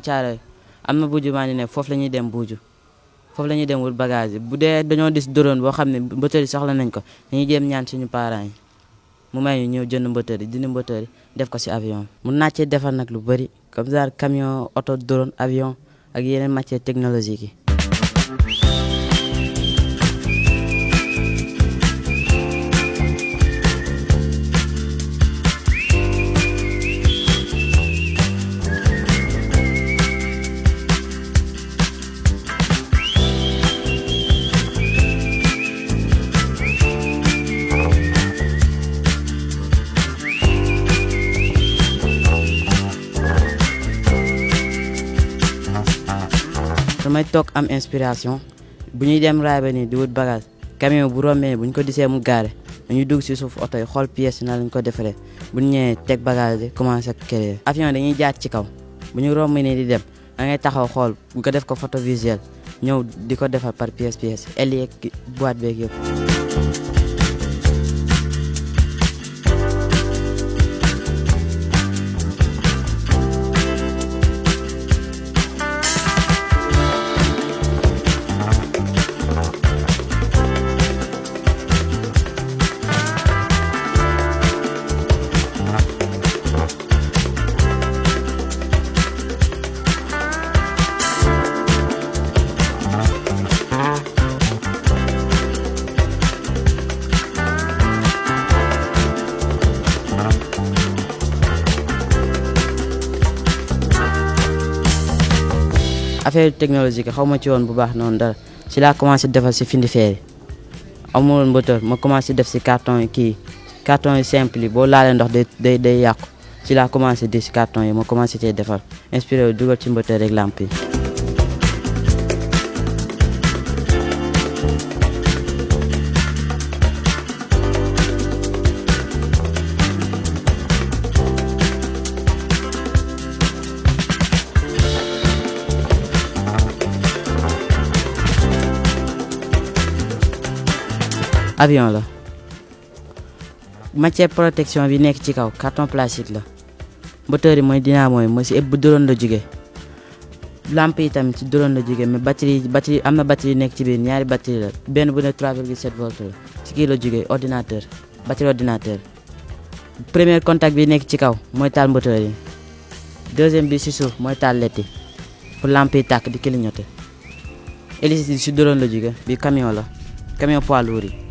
Thiaroye am na buuju maa ne foofu la ñuy dem buuju foofu la ñuy dem wut bagage yi. Bu dee dañoo dis drone boo xam ne mbëtëri soxla nañ ko dañuy jéem ñaan suñu parents yi mu may ñu ñëw jënd mbëtëri dindi mbëtëri def ko si avion. Mun naa cee defar nag lu bëri comme ça camion oto drone avion ak yeneen matière technologique yi. Damay toog am inspiration. Bu ñuy dem raay ba nii di wut bagage camion bu rombee bu ñu ko disee mu gaare dañuy dugg si suuf oto yi xool pièce na lañ ko defaree. Bu ñu ñëwee teg bagage yi commencé créer avion dañuy jaar ci kaw. Bu ñu romb nii di dem da ngay taxaw xool nga def ko photo visuel ñëw di ko defar par pièce pièce boîte beeg affaire technologique xaw ma ci woon bu baax noonu dara. Ci laa commencé defar si findi feeri amul woon moteur ma commencé def si carton yi kii carton yi simple yi boo laalee ndox day day day yàqu. Ci laa commencé di si carton yi ma commencé cee defar. Inspiré wu dugal ci moteur rek lamp avion la. Matière protection bi nekk ci kaw carton plastique la. Moteur yi mooy dynamo yi mooy si ëpp drone la jóge. Lampe yi tamit ci drone la jóge mais batterie batterie am na batterie nekk ci biir ñaari batterie la. Benn bu ne 3,7 volts la. Ci kii la jóge ordinateur batterie ordinateur. Premier contact bi nekk ci kaw mooy taal moteur deuxième bi si suuf mooy taal led yi. Pour lampe yi tàkk di clignoter. Yi si drone la jóge bi camion la. Camion poids lourd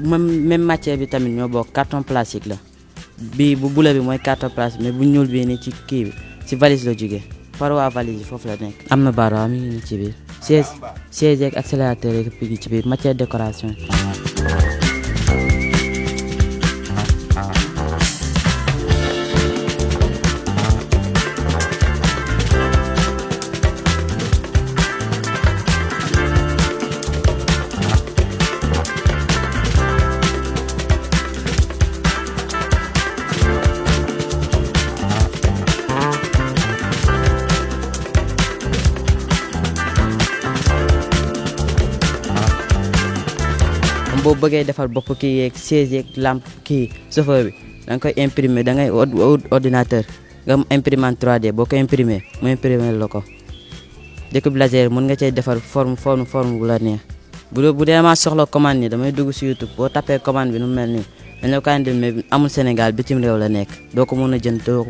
même matière bi tamit ñoo bokk carton plastique la. Bii bu bula bi mooy carton plastique mais bu ñuul bii ni ci kii bi. Ci valise la jógee paroi valise yi foofu la nekk am na baara mi ngi ci biir siège siège yeeg accélérateur yeeg ci biir matière décoration boo bëggee defar bopp kii yeeg siège yeeg lampe kii chauffeur bi da nga koy imprimer da ngay ordinateur nga am imprimante 3D boo ko imprimer mu imprimer la ko. Découpe laser mën nga defar forme forme forme bu la neex. Bu bu dee maa soxla commande nii damay dugg si YouTube boo tapee commande bi nu mel nii dañ la Sénégal bitim réew la nekk doo